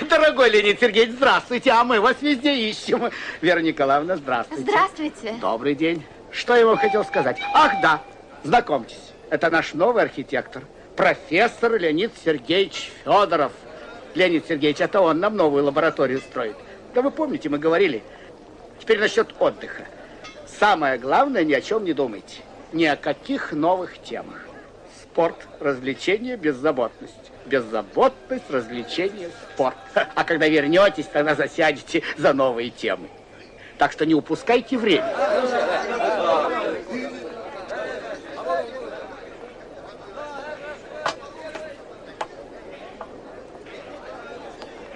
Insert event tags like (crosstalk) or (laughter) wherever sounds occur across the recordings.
дорогой Леонид Сергеевич, здравствуйте, а мы вас везде ищем. Вера Николаевна, здравствуйте. Здравствуйте. Добрый день. Что я вам хотел сказать? Ах, да, знакомьтесь, это наш новый архитектор, профессор Леонид Сергеевич Федоров. Леонид Сергеевич, это он нам новую лабораторию строит. Да вы помните, мы говорили. Теперь насчет отдыха. Самое главное, ни о чем не думайте. Ни о каких новых темах. Спорт, развлечение, беззаботность. Беззаботность, развлечение, спорт. А когда вернетесь, тогда засядете за новые темы. Так что не упускайте время.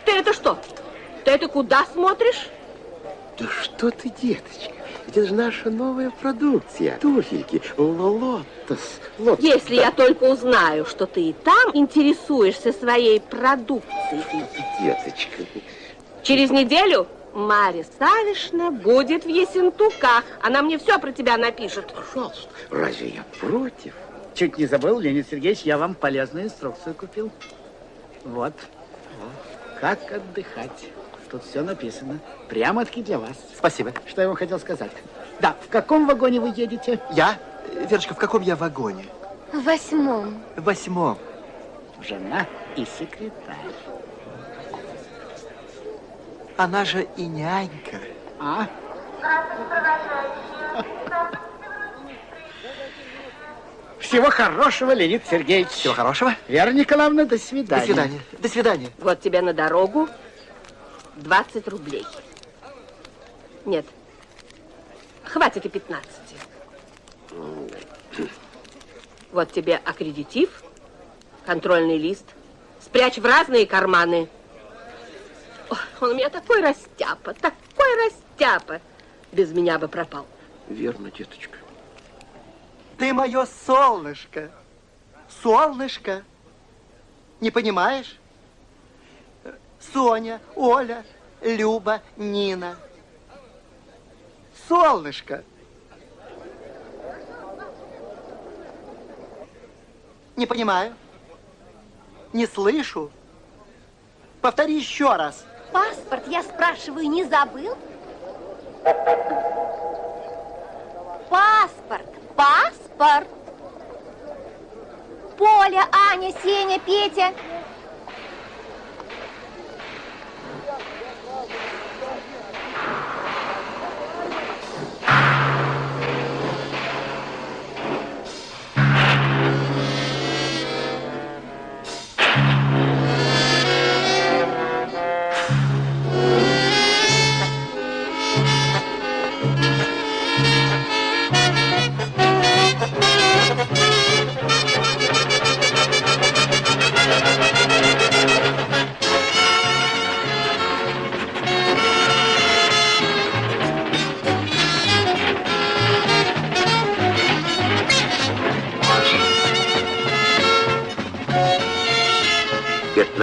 Ты это что? Ты это куда смотришь? Да что ты, деточка? Ведь это же наша новая продукция. Туфельки, лолотос. лотос. Если я только узнаю, что ты и там интересуешься своей продукцией. Деточка. Через неделю Марья Савишна будет в Есентуках. Она мне все про тебя напишет. Пожалуйста, разве я против? Чуть не забыл, Леонид Сергеевич, я вам полезную инструкцию купил. Вот. Как отдыхать. Тут все написано. Прямо-таки для вас. Спасибо. Что я вам хотел сказать? Да, в каком вагоне вы едете? Я? Верочка, в каком я вагоне? В восьмом. В восьмом. Жена и секретарь. Она же и нянька. А? Всего хорошего, Леонид Сергеевич. Всего хорошего. Вера Николаевна, до свидания. До свидания. До свидания. Вот тебе на дорогу 20 рублей. Нет, хватит и 15. Вот тебе аккредитив, контрольный лист. Спрячь в разные карманы. Ой, он у меня такой растяпа, такой растяпа. Без меня бы пропал. Верно, деточка. Ты мое солнышко. Солнышко. Не понимаешь? Соня, Оля, Люба, Нина. Солнышко. Не понимаю. Не слышу. Повтори еще раз. Паспорт, я спрашиваю, не забыл? Паспорт, паспорт. Поля, Аня, Сеня, Петя.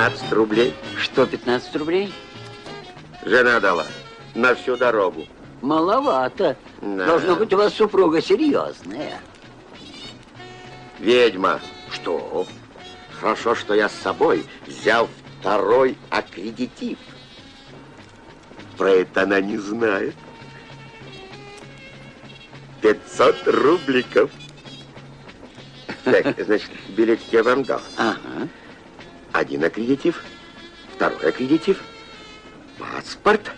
15 рублей. Что, 15 рублей? Жена дала на всю дорогу. Маловато. Да. Должно быть, у вас супруга серьезная. Ведьма. Что? Хорошо, что я с собой взял второй аккредитив. Про это она не знает. 500 рубликов. Так, значит, билет я вам дал. Ага. Один аккредитив, второй аккредитив, паспорт.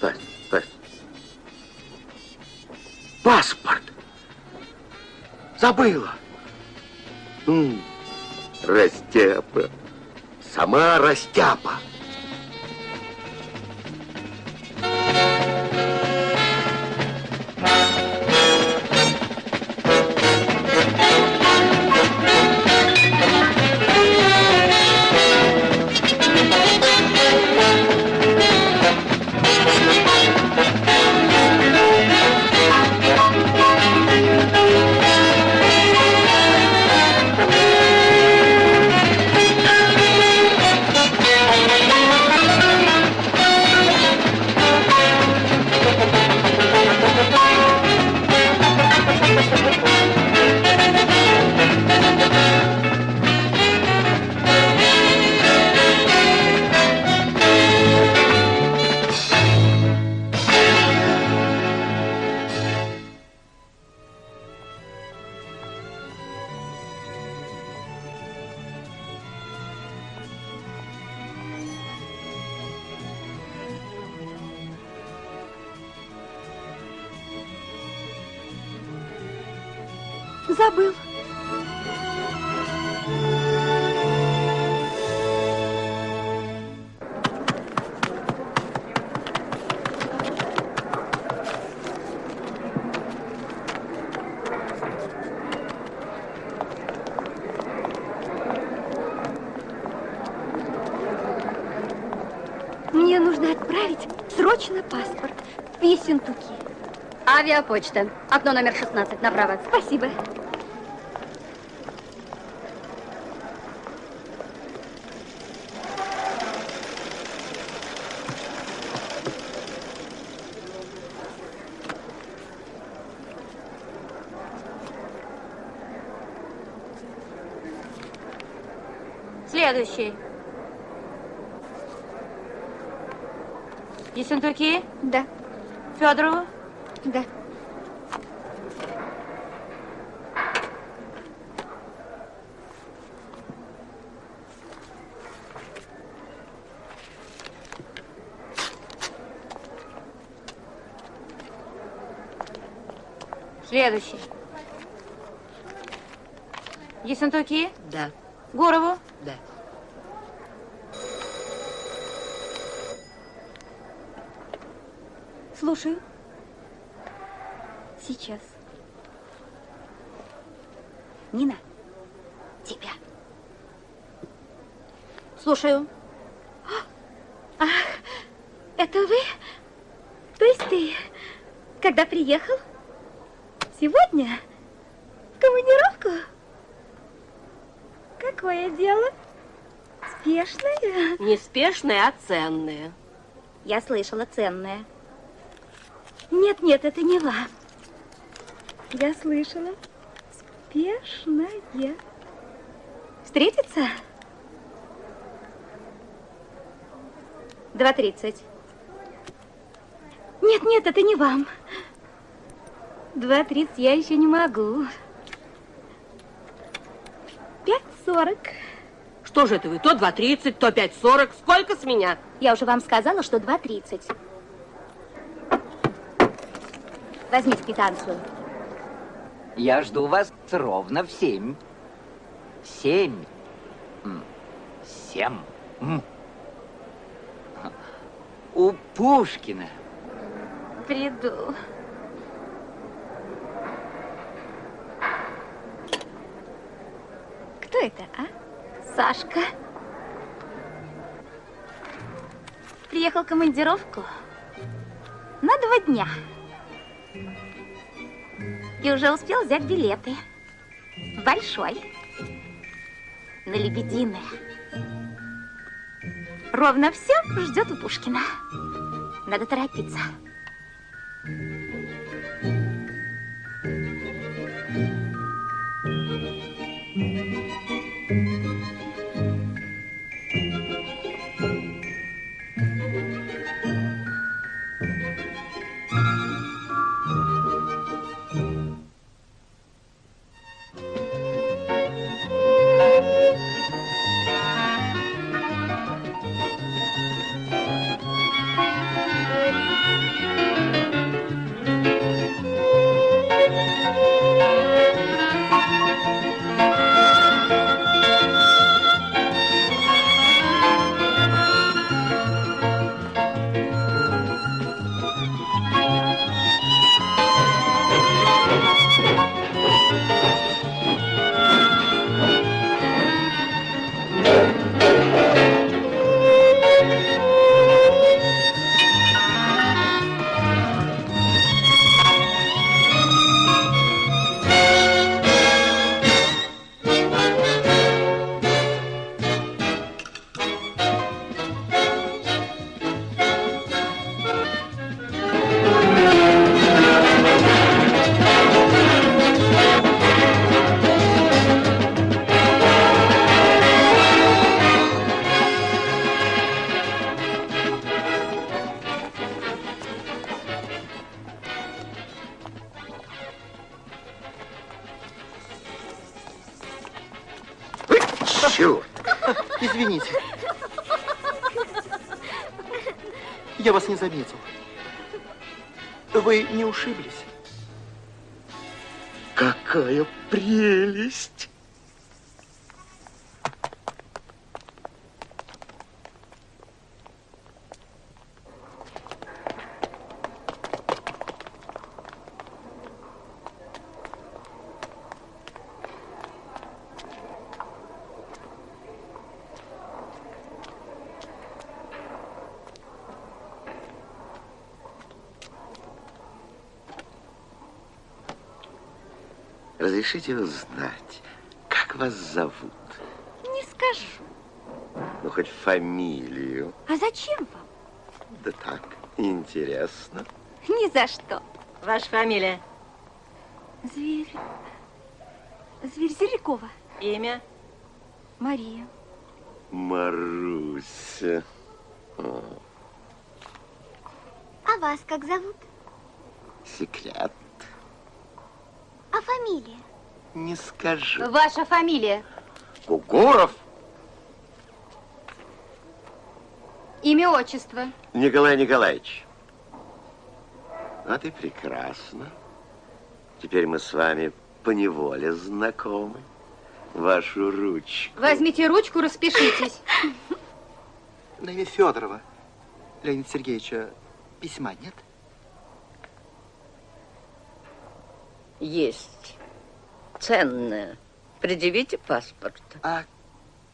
Пас- пас- Паспорт. Забыла. М, Растяпа. Сама растяпа. Авиапочта. Окно номер 16, направо. Спасибо. Следующий. Ессентуки? Да, Федорову? да. Следующий. Ессентуки? Да, Гурову? да. Слушаю. Сейчас. Нина, тебя. Слушаю. Это вы? То есть ты, когда приехал? Сегодня? В командировку? Какое дело? Спешное? Неспешные, а ценные. Я слышала ценное. Нет, нет, это не вам. Я слышала. Спешное. Встретиться? Два тридцать. Нет, нет, это не вам. Два тридцать я еще не могу. Пять сорок. Что же это вы? То 2.30, то 5.40. Сколько с меня? Я уже вам сказала, что два тридцать. Возьмите квитанцию. Я жду вас ровно в семь. Семь. М. Семь. М. У Пушкина. Приду. Кто это, а? Сашка. Приехал в командировку на два дня. И уже успел взять билеты. Большой. на Лебединое. Ровно все ждет у Пушкина. Надо торопиться. Разрешите узнать, как вас зовут? Не скажу. Ну, хоть фамилию. А зачем вам? Да так, интересно. Ни за что. Ваша фамилия? Зверь. Зверь Зелякова. Имя? Мария. Маруся. О, А вас как зовут? секрет. А фамилия? Не скажу. Ваша фамилия? Кугуров Имя, отчество. Николай Николаевич. А ты прекрасно. Теперь мы с вами поневоле знакомы. Вашу ручку. Возьмите ручку, распишитесь. На имя Федорова. Леонид Сергеевича письма нет? Есть. Ценное. Предъявите паспорт. А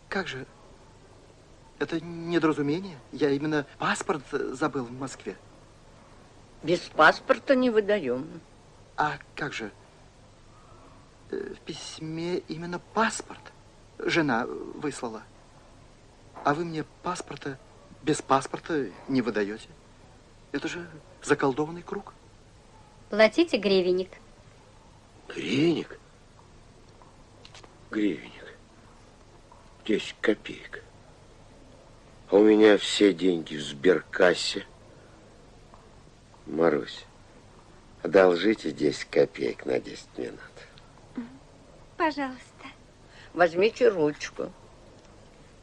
как же? Это недоразумение. Я именно паспорт забыл в Москве. Без паспорта не выдаем. А как же? Э, В письме именно паспорт жена выслала. А вы мне паспорта без паспорта не выдаете. Это же заколдованный круг. Платите гривенник. Гривенник? Гривенник. 10 копеек. А у меня все деньги в сберкассе. Марусь, одолжите 10 копеек на 10 минут. Пожалуйста. Возьмите ручку.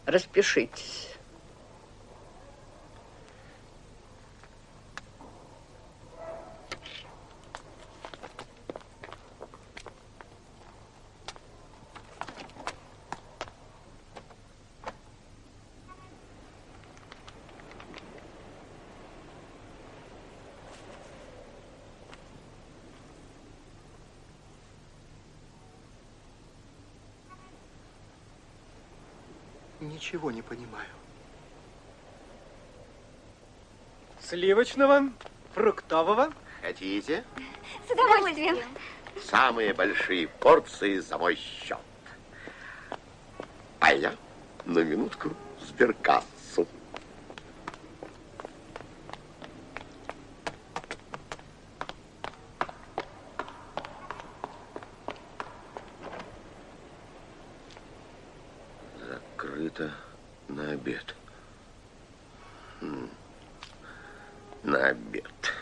Распишитесь. Ничего не понимаю. Сливочного, фруктового. Хотите? С удовольствием. Самые большие порции за мой счет. Пойдем? на минутку в обед. На обед.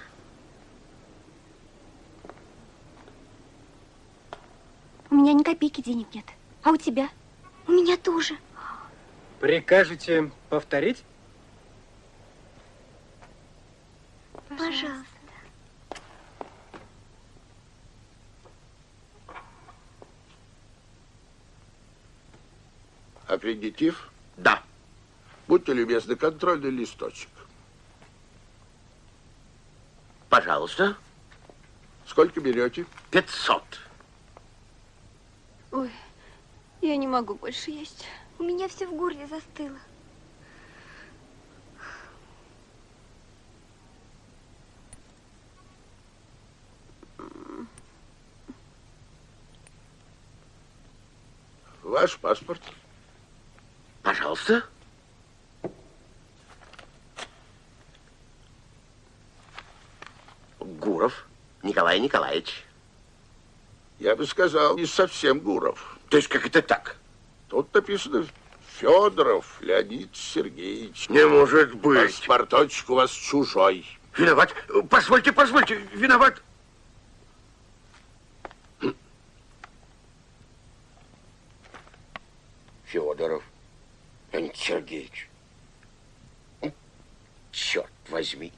У меня ни копейки денег нет. А у тебя? У меня тоже. Прикажете повторить? Пожалуйста. Аккредитив? Будьте любезны, контрольный листочек. Пожалуйста. Сколько берете? 500. Ой, я не могу больше есть. У меня все в горле застыло. Ваш паспорт. Пожалуйста. Гуров Николай Николаевич. Я бы сказал, не совсем Гуров. То есть как это так? Тут написано Федоров Леонид Сергеевич. Не может быть. Паспорточек у вас чужой. Виноват. Позвольте, позвольте. Виноват. Федоров Леонид Сергеевич. Черт возьми.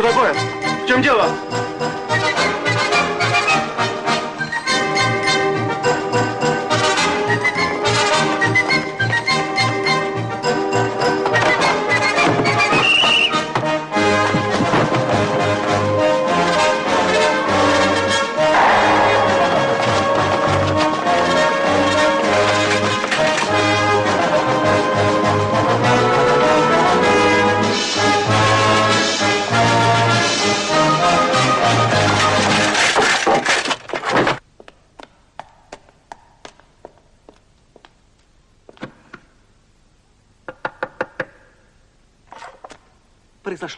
Что такое? В чем дело?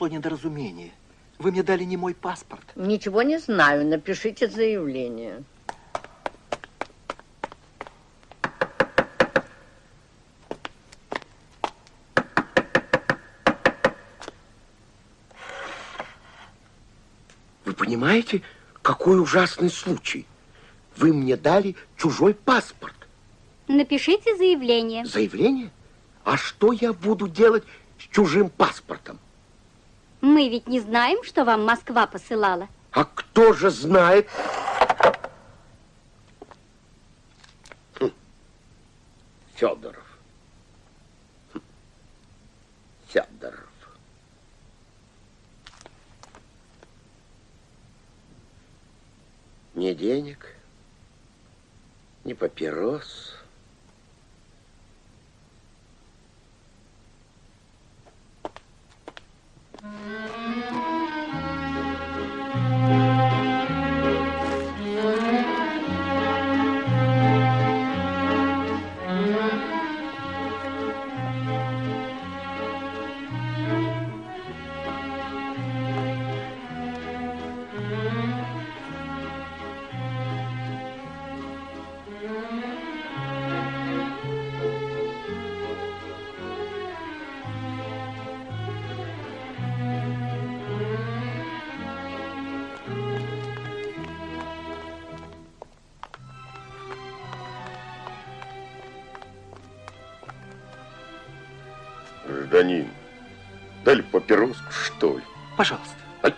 Произошло недоразумение. Вы мне дали не мой паспорт. Ничего не знаю. Напишите заявление. Вы понимаете, какой ужасный случай? Вы мне дали чужой паспорт. Напишите заявление. Заявление? А что я буду делать с чужим паспортом? Мы ведь не знаем, что вам Москва посылала. А кто же знает? Хм. Федоров. Хм. Федоров. Ни денег, ни папирос. Thank you. Гражданин, дали папироску, что ли? Пожалуйста. Ай.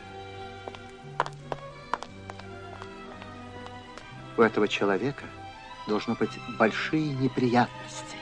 У этого человека должно быть большие неприятности.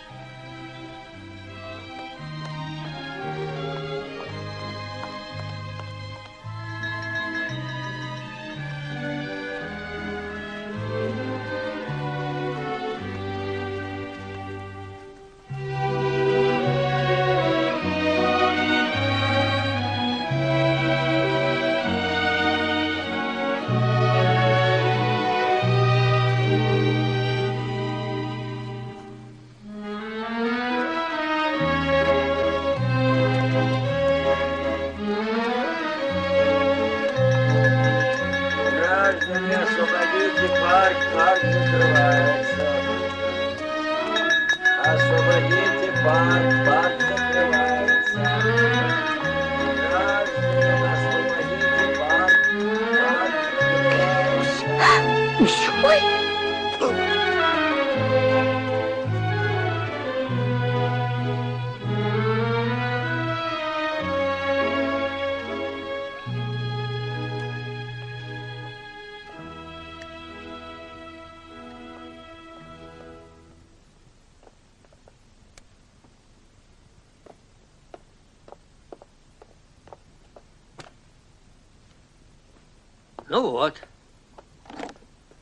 Ну вот.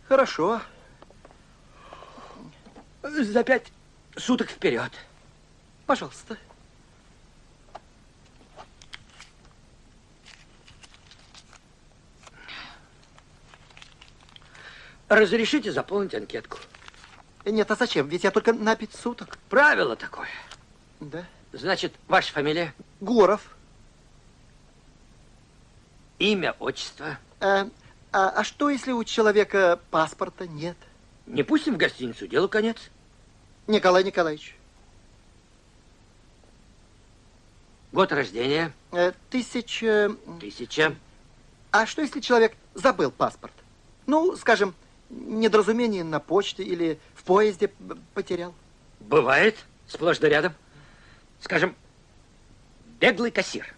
Хорошо. За пять суток вперед. Пожалуйста. Разрешите заполнить анкетку? Нет, а зачем? Ведь я только на пять суток. Правило такое. Да. Значит, ваша фамилия? Гуров. Имя, отчество? А, а, а что, если у человека паспорта нет? Не пустим в гостиницу, делу конец. Николай Николаевич. Год рождения? Э, тысяча... Тысяча. А что, если человек забыл паспорт? Ну, скажем, недоразумение на почте или в поезде потерял. Бывает, сплошь да рядом. Скажем, беглый кассир.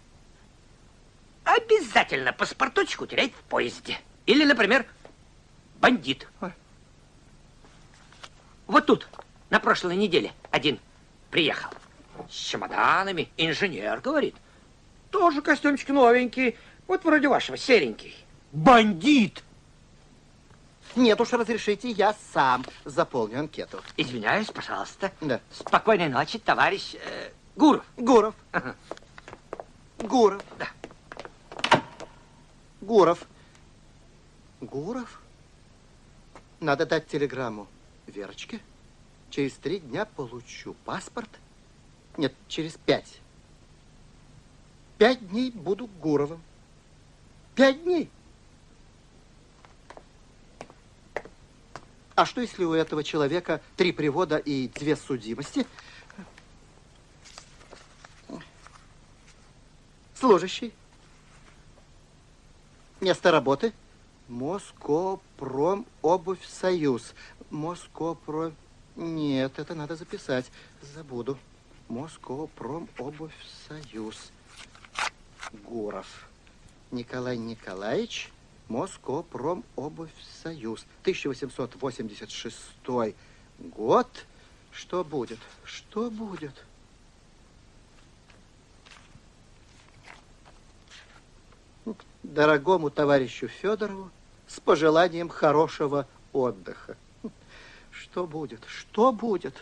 Обязательно паспорточку теряет в поезде. Или, например, бандит. Вот тут, на прошлой неделе, один приехал. С чемоданами. Инженер, говорит. Тоже костюмчик новенький. Вот вроде вашего, серенький. Бандит! Нет уж, разрешите, я сам заполню анкету. Извиняюсь, пожалуйста. Да. Спокойной ночи, товарищ э, Гуров. Гуров. Ага. Гуров. Да. Гуров. Гуров? Надо дать телеграмму Верочке. Через три дня получу паспорт. Нет, через пять. Пять дней буду Гуровым. Пять дней. А что, если у этого человека три привода и две судимости? Служащий. Место работы? Москопром обувь союз. Москопром... Нет, это надо записать. Забуду. Москопром обувь союз. Гуров. Николай Николаевич. Москопром обувь союз. 1886 год. Что будет? Что будет? Дорогому товарищу Федорову с пожеланием хорошего отдыха. Что будет? Что будет?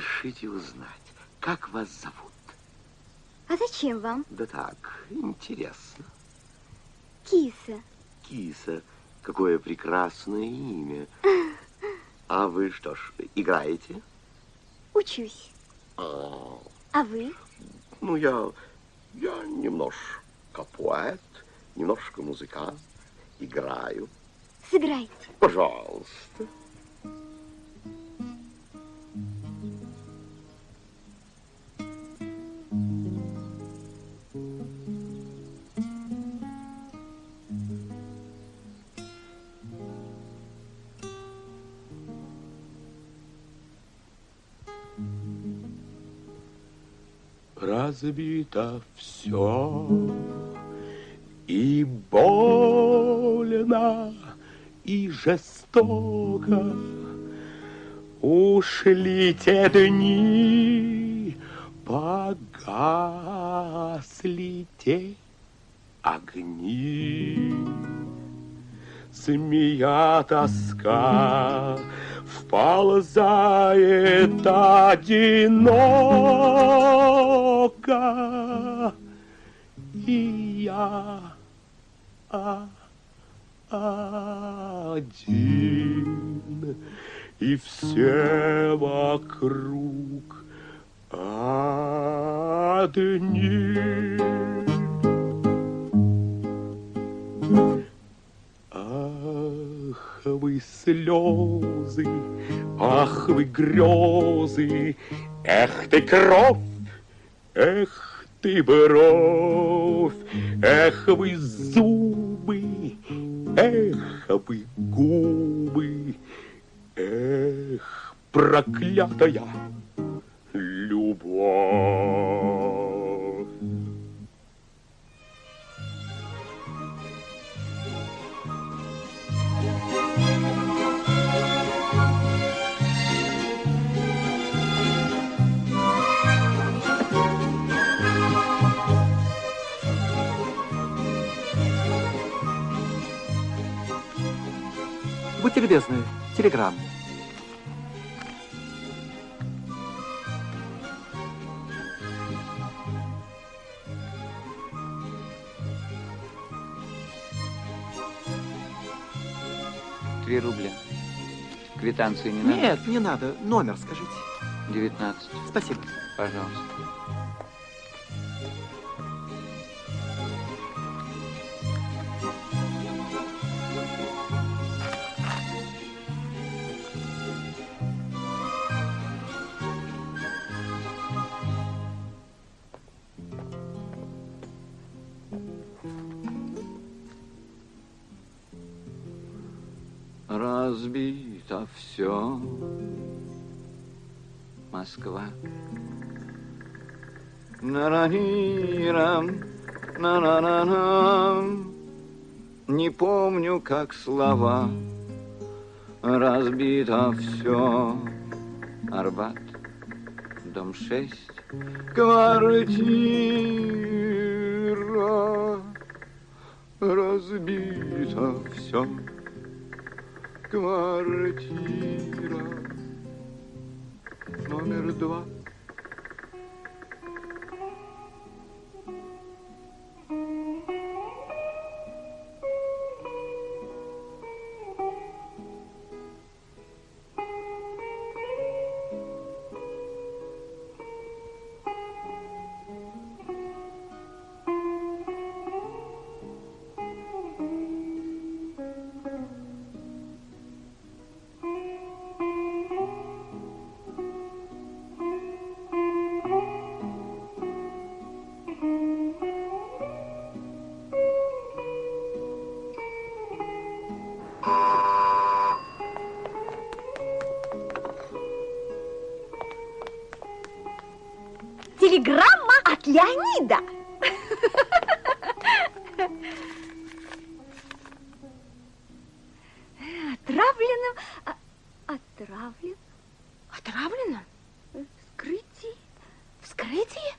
Разрешите узнать, как вас зовут? А зачем вам? Да так, интересно. Киса. Киса, какое прекрасное имя. (laughs) А вы что ж, играете? Учусь. А, А вы? ну, я, я немножко поэт, немножко музыкант, играю. Сыграйте. Пожалуйста. Разбито все и больно, и жестоко. Ушли те дни, погасли те огни. Змея тоска вползает одиноко, и я один, и все вокруг одни. Ах, вы слезы, ах, вы грезы, эх ты кровь, эх ты бровь, эх вы зубы, эх вы губы, эх, проклятая любовь. Будьте любезны, телеграмму. Три рубля. Квитанции не надо? Нет, не надо. Номер скажите. 19. Спасибо. Пожалуйста. Все. Москва. Наранирам, на Не помню, как слова. Разбито все. Арбат, дом шесть, квартира. Разбито все. Квартира номер два. Отравленным... а- Отравлен... Отравленным? Вскрытие? Вскрытие?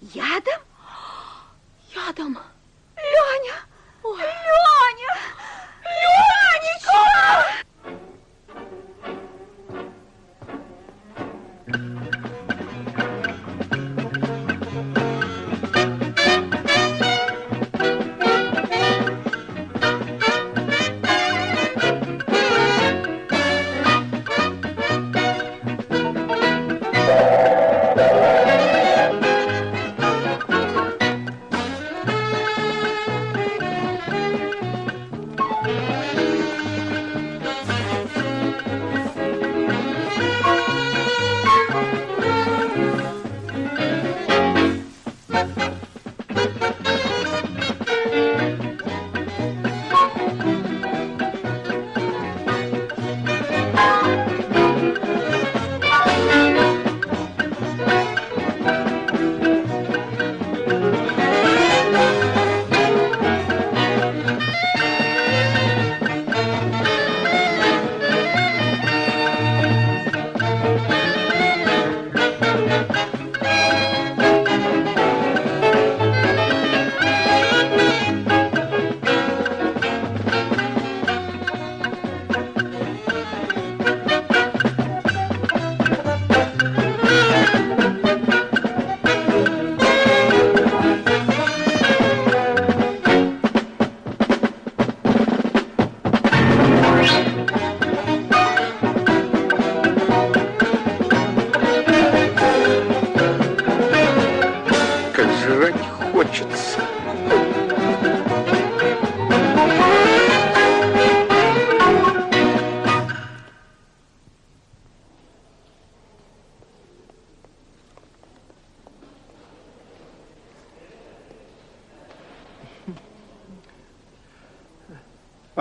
Ядом? Ядом? Леня! Леня!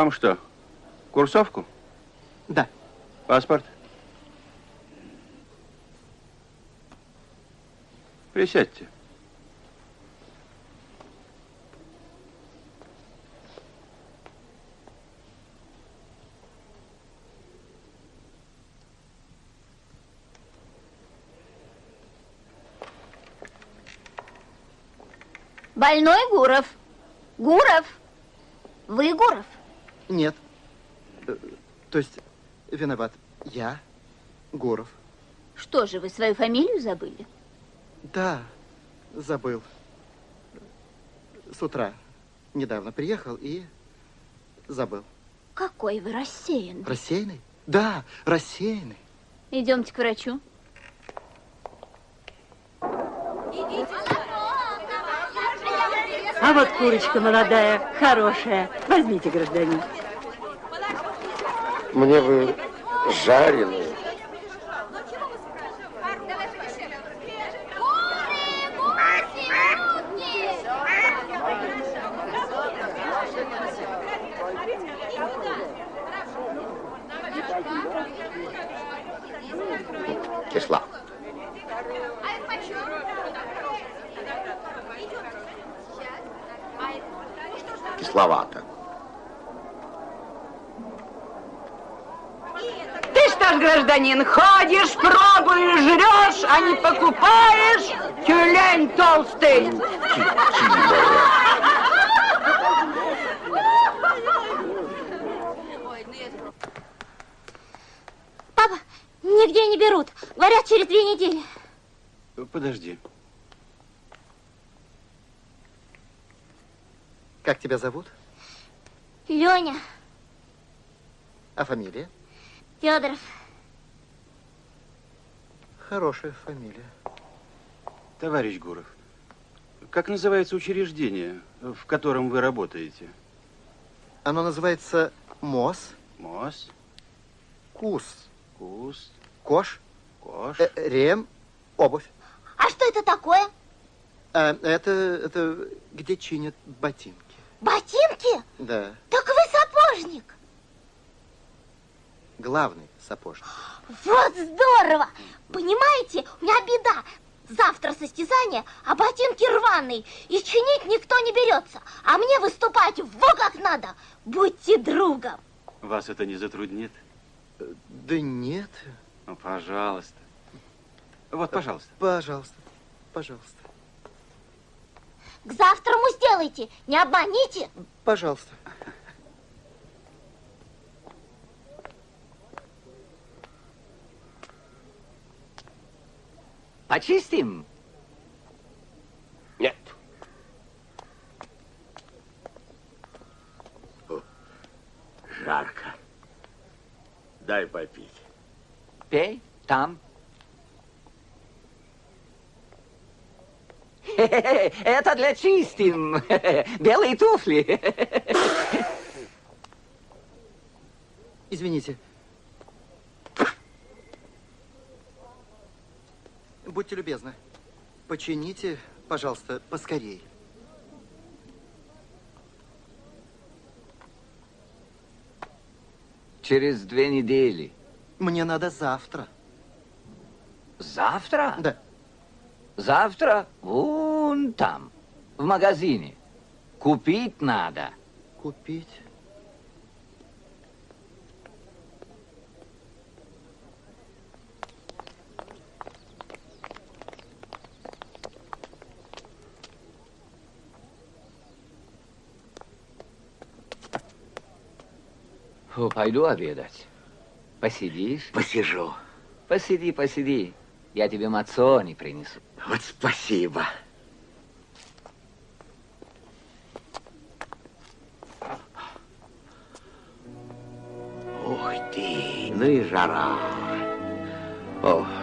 Вам что, курсовку? Да. Паспорт? Присядьте. Больной Гуров. Гуров. Вы Гуров? Нет. Э, То есть, виноват. Я, Гуров. Что же, вы свою фамилию забыли? Да, забыл. С утра недавно приехал и забыл. Какой вы рассеянный. Рассеянный? Да, рассеянный. Идемте к врачу. А вот курочка молодая, хорошая. Возьмите, гражданин. Мне бы жареную. Кисла. Кисловато. Ты что ж, гражданин, ходишь, пробуешь, жрешь, а не покупаешь? Тюлень толстый. Папа, нигде не берут. Говорят, через две недели. Подожди. Как тебя зовут? Леня, А фамилия? Федоров. Хорошая фамилия. Товарищ Гуров, как называется учреждение, в котором вы работаете? Оно называется МОС. МОС, КУС. КУС, Кош. КОШ. э, Рем. Обувь. А что это такое? А, это, это где чинят ботинки. Ботинки? Да. Так вы сапожник. Главный сапожник. Вот здорово! Понимаете, у меня беда. Завтра состязание, а ботинки рваные, и чинить никто не берется. А мне выступать во как надо. Будьте другом. Вас это не затруднит? Да нет. Ну, пожалуйста. Вот, пожалуйста. Пожалуйста. Пожалуйста. К завтраму сделайте, не обманите. Пожалуйста. Почистим? Нет. О, жарко. Дай попить. Пей, там. (laughs) Это для чистим. (laughs) Белые туфли. (laughs) Извините. Будьте любезны. Почините, пожалуйста, поскорей. Через две недели. Мне надо завтра. Завтра? Да. Завтра вон там, в магазине. Купить надо. Купить? Пойду обедать. Посидишь? Посижу. Посиди, посиди. Я тебе мацони принесу. Вот спасибо. Ух ты, ну и жара. Ох.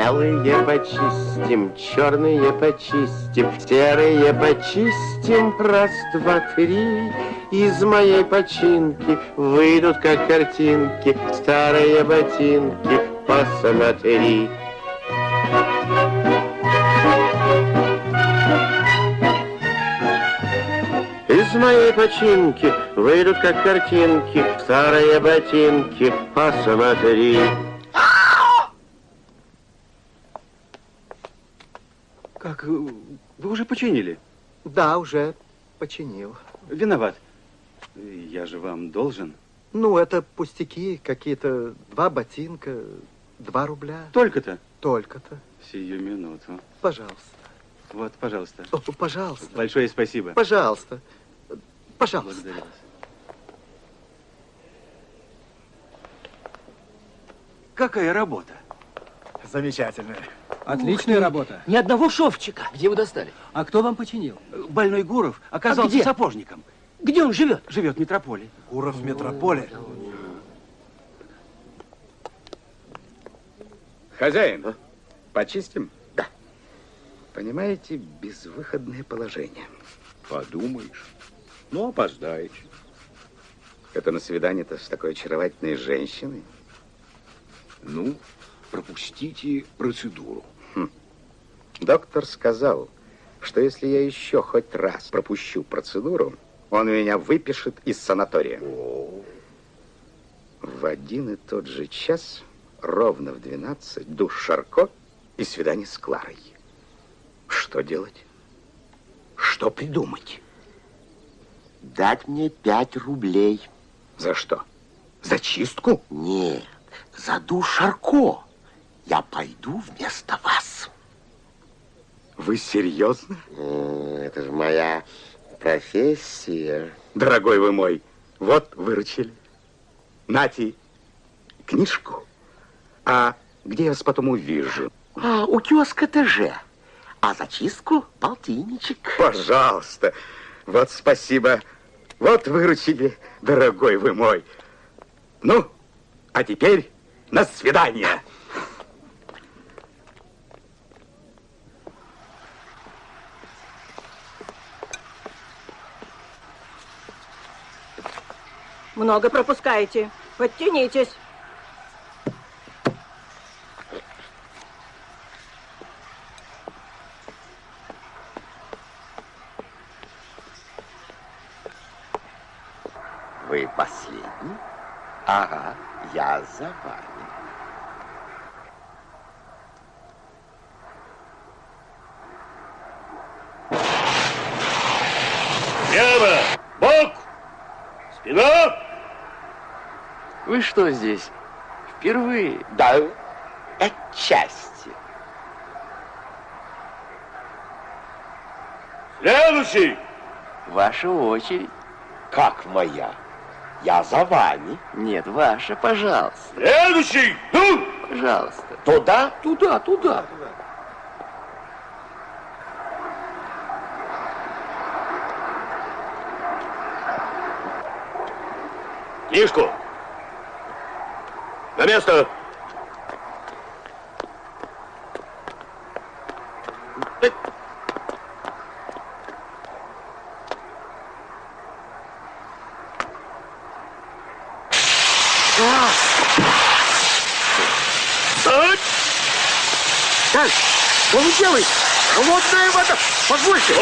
Белые почистим, черные почистим, серые почистим. Раз, два, три. Из моей починки выйдут, как картинки, старые ботинки. Посмотри. Из моей починки выйдут, как картинки, старые ботинки. Посмотри. Как? Вы уже починили? Да, уже починил. Виноват. Я же вам должен. Ну, это пустяки, какие-то два ботинка, два рубля. Только-то? Только-то. Сию минуту. Пожалуйста. Вот, пожалуйста. О, пожалуйста. Большое спасибо. Пожалуйста. Пожалуйста. Благодарю вас. Какая работа? Замечательная. Отличная работа. Ни одного шовчика. Где вы достали? А кто вам починил? Больной Гуров оказался где? сапожником. Где он живет? Живет в метрополе. Гуров в метрополе. Хозяин, почистим? Да. Понимаете, безвыходное положение. Подумаешь. Ну, опоздаете. Это на свидание-то с такой очаровательной женщиной. Ну, пропустите процедуру. Доктор сказал, что если я еще хоть раз пропущу процедуру, он меня выпишет из санатория. В один и тот же час, ровно в 12, душ Шарко и свидание с Кларой. Что делать? Что придумать? Дать мне пять рублей. За что? За чистку? Нет, за душ Шарко. Я пойду вместо вас. Вы серьезно? Это же моя профессия. Дорогой вы мой, вот выручили. Нати, книжку. А где я вас потом увижу? А, у киоска ТЖ. А за чистку полтинничек. Пожалуйста. Вот спасибо. Вот выручили, дорогой вы мой. Ну, а теперь на свидание. Много пропускаете. Подтянитесь. Вы последний? Ага, я за вами. Вы что здесь? Впервые? Да, отчасти. Следующий! Ваша очередь. Как моя? Я за вами. Нет, ваша, пожалуйста. Следующий! Ну! Пожалуйста. Туда? Туда, туда. Книжку! На место! Что вы делаете? Холодная вода! Позвольте!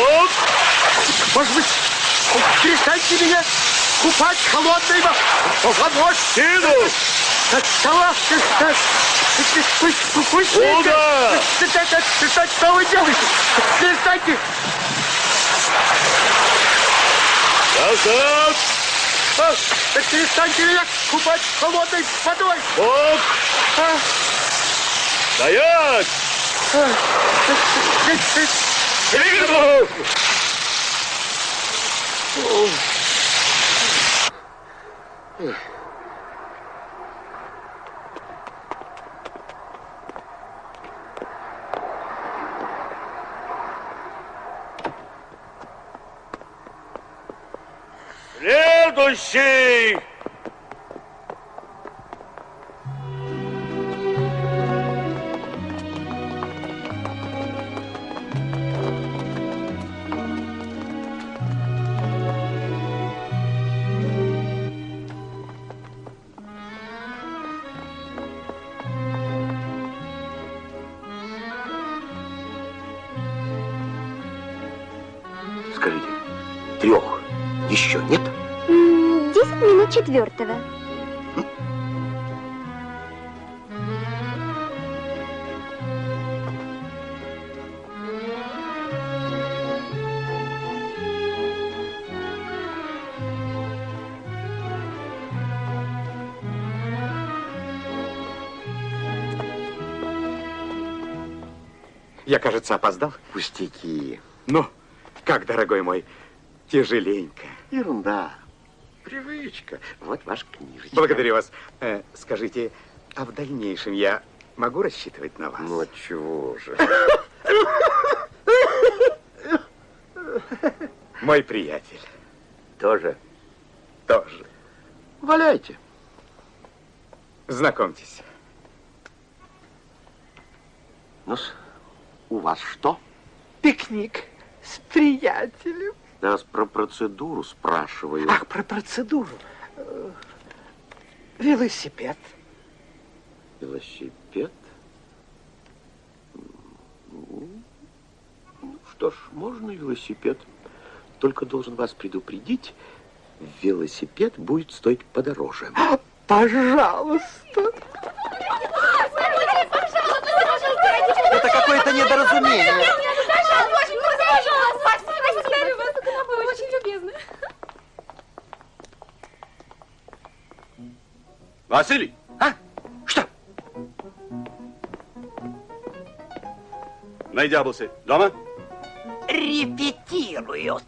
Может быть, перестаньте меня купать холодной водой? Сиду! Куда? Что вы делаете? Перестаньте! Назад! А, Перестаньте меня купать холодной водой! Бок! А, Стоять! а, Двигаться! Следующий! Скажите, четвертого. Я, кажется, опоздал. Пустяки. Ну, как, дорогой мой, тяжеленько. Ерунда. Привычка. Вот ваша книжечка. Благодарю вас. Э, скажите, а в дальнейшем я могу рассчитывать на вас? Ну, от чего же? Мой приятель. Тоже? Тоже. Валяйте. Знакомьтесь. ну у вас что? Пикник с приятелем. Я вас про процедуру спрашиваю. Ах, про процедуру. Э, Велосипед. Велосипед? Ну, что ж, можно велосипед. Только должен вас предупредить, велосипед будет стоить подороже. Пожалуйста. Это какое-то недоразумение. Любезны. Василий! А? Что? Найдяблсы дома? Репетируют.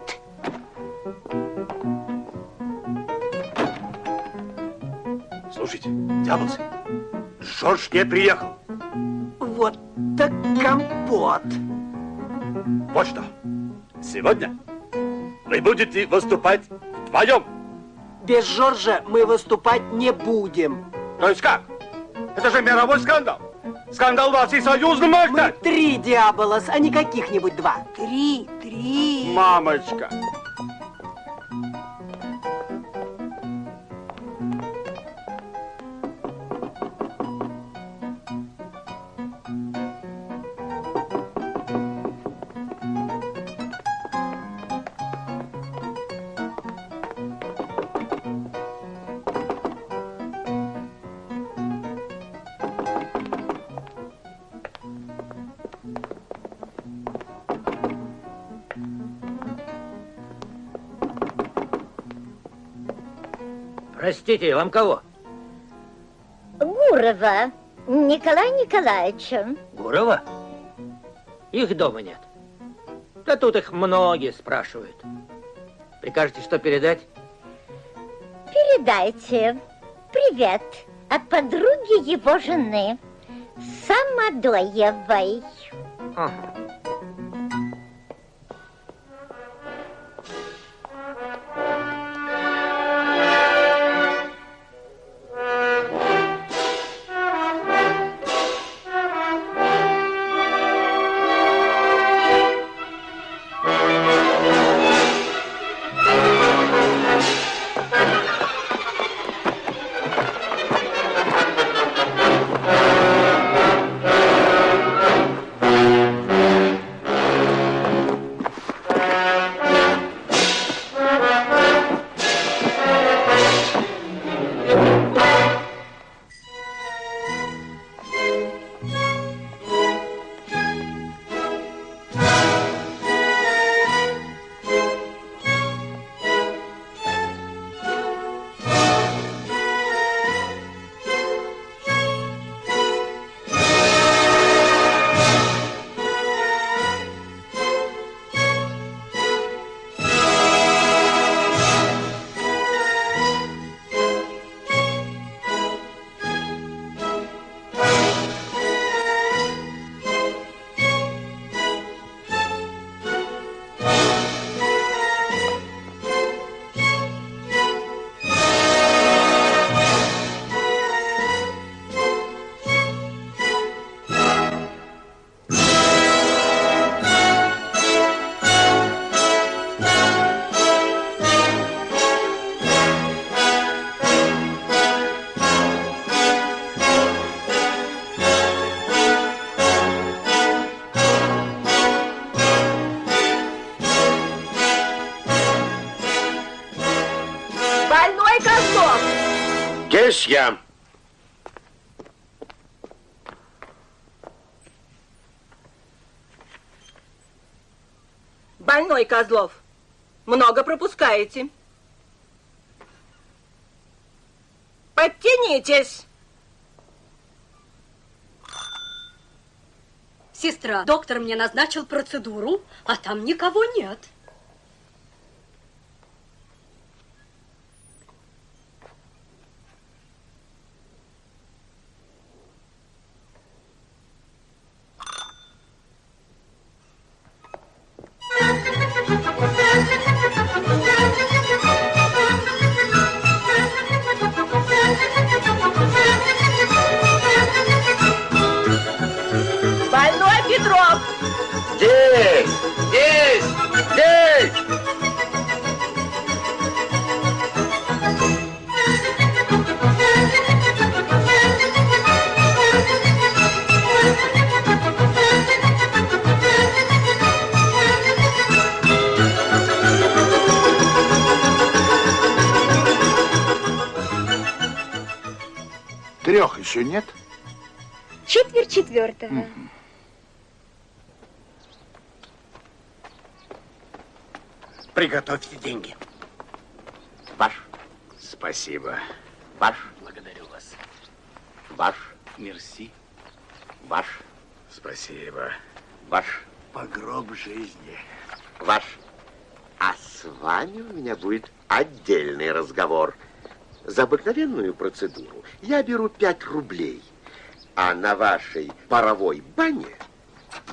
Слушайте, Дяблсы, Жорж не приехал. Вот так компот. Вот что. Сегодня вы будете выступать вдвоем. Без Жоржа мы выступать не будем. То есть как? Это же мировой скандал. Скандал во всесоюзном может Мы три Диаболос, а не каких-нибудь два. Три, три. Мамочка. Простите, вам кого? Гурова Николая Николаевича. Гурова? Их дома нет. Да тут их многие спрашивают. Прикажете, что передать? Передайте привет от подруги его жены, Самодоевой. Ага. Больной Козлов. Много пропускаете. Подтянитесь. Сестра, доктор мне назначил процедуру, а там никого нет. Еще нет? Четверть четвертого. Приготовьте деньги. Ваш. Спасибо. Ваш. Благодарю вас. Ваш. Мерси. Ваш. Спасибо. Ваш. Погроб жизни. Ваш. А с вами у меня будет отдельный разговор. За обыкновенную процедуру я беру 5 рублей. А на вашей паровой бане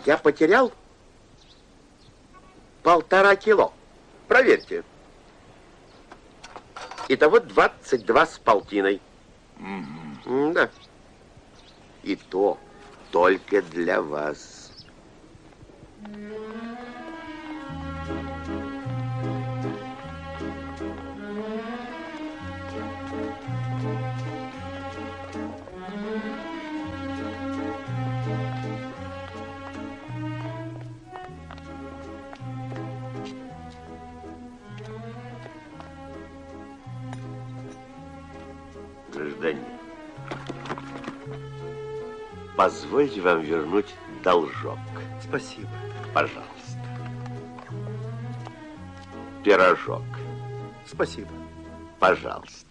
я потерял полтора кило. Проверьте. Итого 22 с полтиной. М, Да. И то только для вас. Гражданин, позвольте вам вернуть должок. Спасибо. Пожалуйста. Пирожок. Спасибо. Пожалуйста.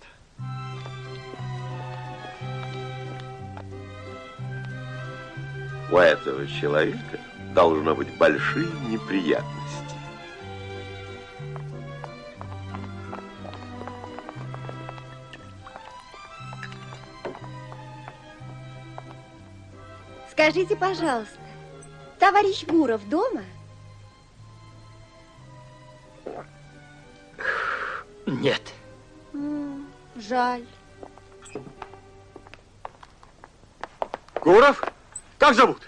У этого человека должно быть большие неприятности. Скажите, пожалуйста, товарищ Гуров дома? Нет. М, Жаль. Гуров? Как зовут?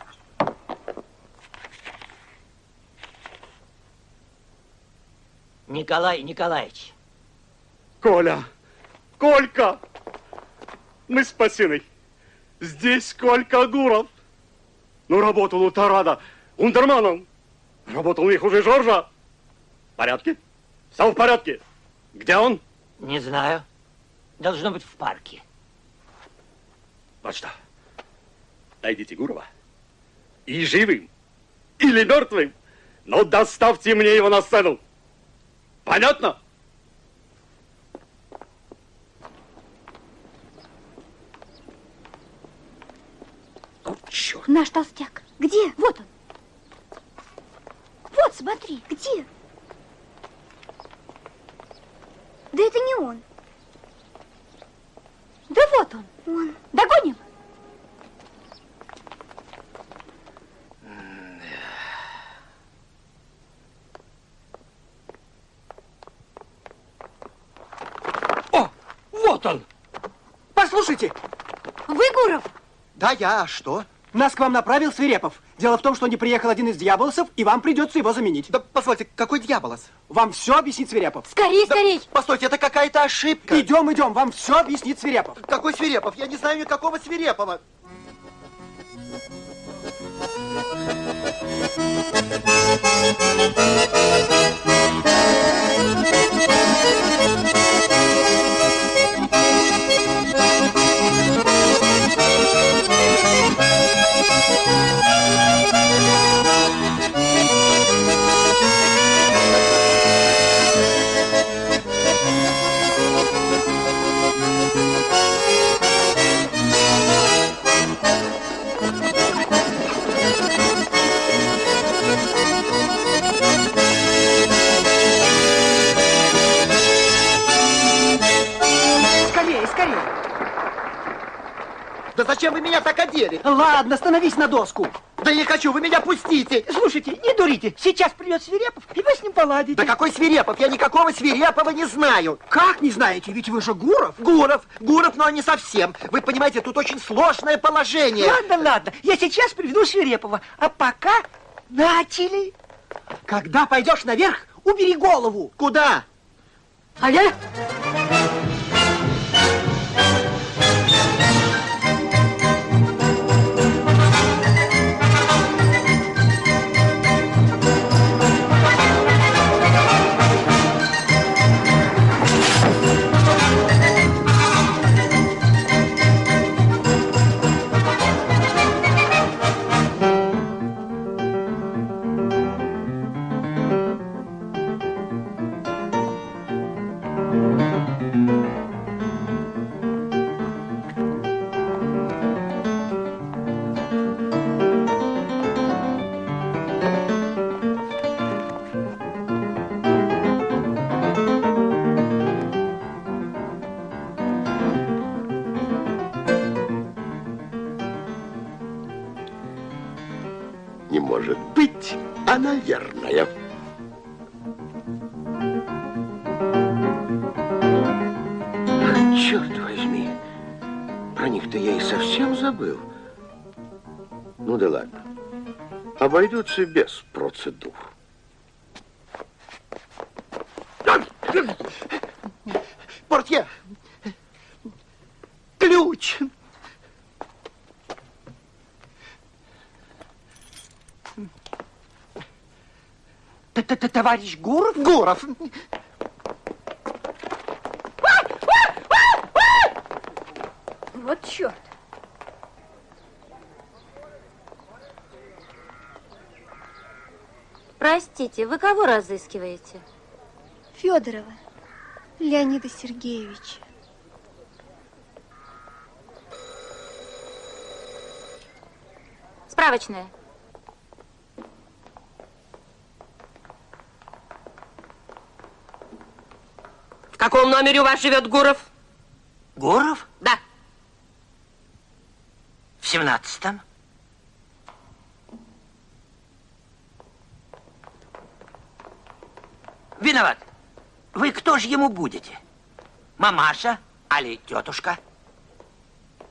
Николай Николаевич. Коля! Колька! Мы спасены. Здесь Колька Гуров. Ну, работал у Тарада ундерманом. Работал у них уже Жоржа. В порядке? Все в порядке. Где он? Не знаю. Должно быть в парке. Вот что. Найдите Гурова. И живым, или мертвым, но доставьте мне его на сцену. Понятно? Черт. Наш толстяк. Где? Вот он. Вот, смотри, где? Да это не он. Да вот он. Он. Догоним? О, вот он! Послушайте! Вы Гуров? Да, я. А что? Нас к вам направил Свирепов. Дело в том, что не приехал один из дьяволосов, и вам придется его заменить. Да, позвольте, какой дьяволос? Вам все объяснит Свирепов. Скорей, скорей! Постойте, это какая-то ошибка. Идем, идем, вам все объяснит Свирепов. Какой Свирепов? Я не знаю никакого Свирепова. Зачем вы меня так одели? Ладно, становись на доску. Да не хочу, вы меня пустите. Слушайте, не дурите. Сейчас придет Свирепов, и вы с ним поладите. Да какой Свирепов? Я никакого Свирепова не знаю. Как не знаете? Ведь вы же Гуров. Гуров, Гуров, но не совсем. Вы понимаете, тут очень сложное положение. Ладно, ладно, я сейчас приведу Свирепова. А пока начали. Когда пойдешь наверх, убери голову. Куда? А я... обойдутся без процедур. Портье! Ключ! Т-т-т- Товарищ Гуров? Гуров! Вот черт. Простите, вы кого разыскиваете? Федорова Леонида Сергеевича. Справочная. В каком номере у вас живет Гуров? Гуров? Да. В семнадцатом. Виноват. Вы кто же ему будете? Мамаша али тетушка?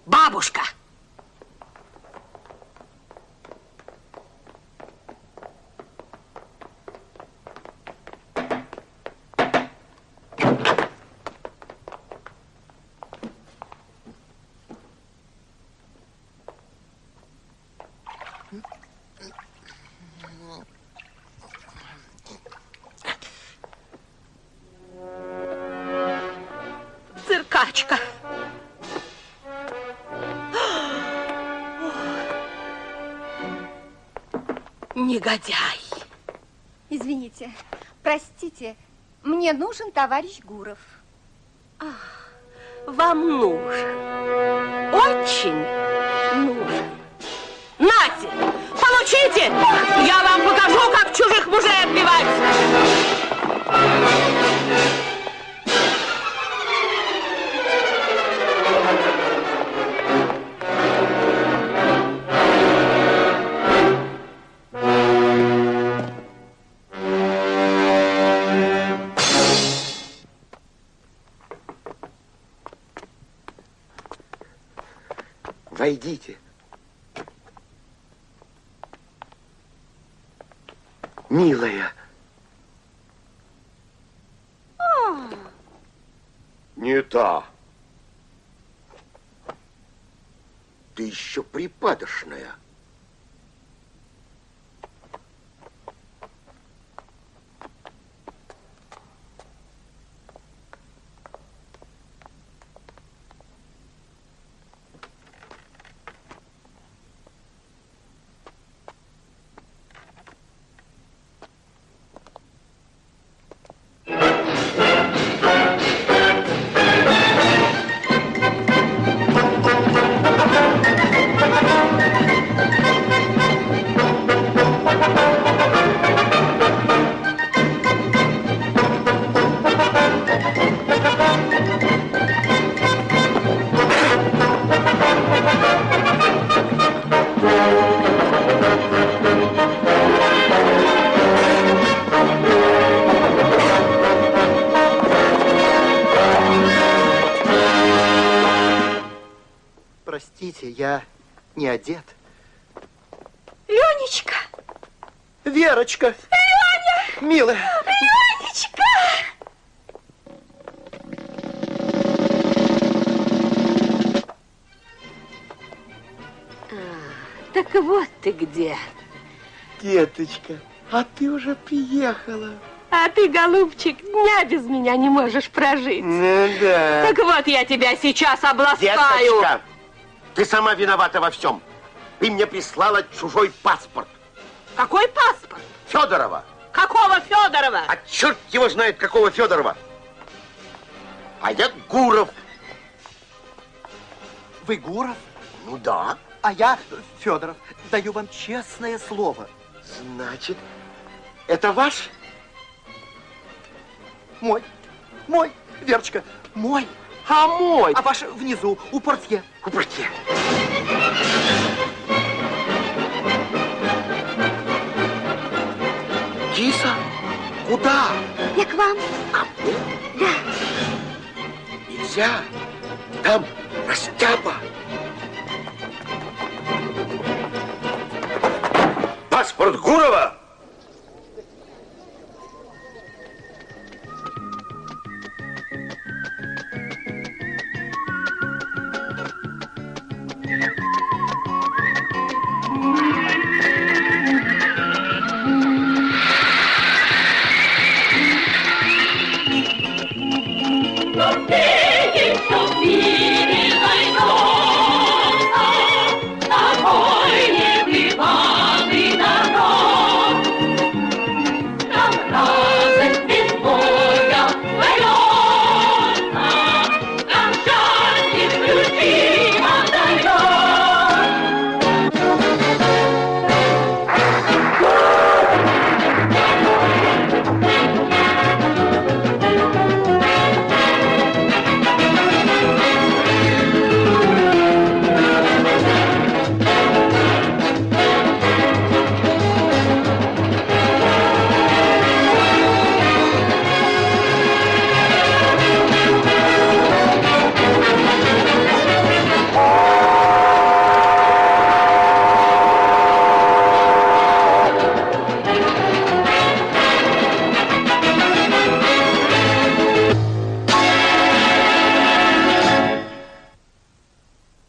Бабушка. Негодяй. Извините, простите, мне нужен товарищ Гуров. Вам нужен. Очень нужен. Нате, получите! Я вам покажу, как чужих мужей отбивать. Не та. Ты еще припадочная. Приехала. А ты, голубчик, дня без меня не можешь прожить. Ну да. Так вот я тебя сейчас обласкаю. Деточка, ты сама виновата во всем. Ты мне прислала чужой паспорт. Какой паспорт? Федорова. Какого Федорова? А черт его знает, какого Федорова. А я Гуров. Вы Гуров? Ну да. А я Федоров. Даю вам честное слово. Значит, это ваш? Мой. Мой. Верочка, мой. А мой? А ваш внизу, у портье. У портье. Киса, куда? Я к вам. Ко мне? Да. Нельзя. Там растяпа. Паспорт Гурова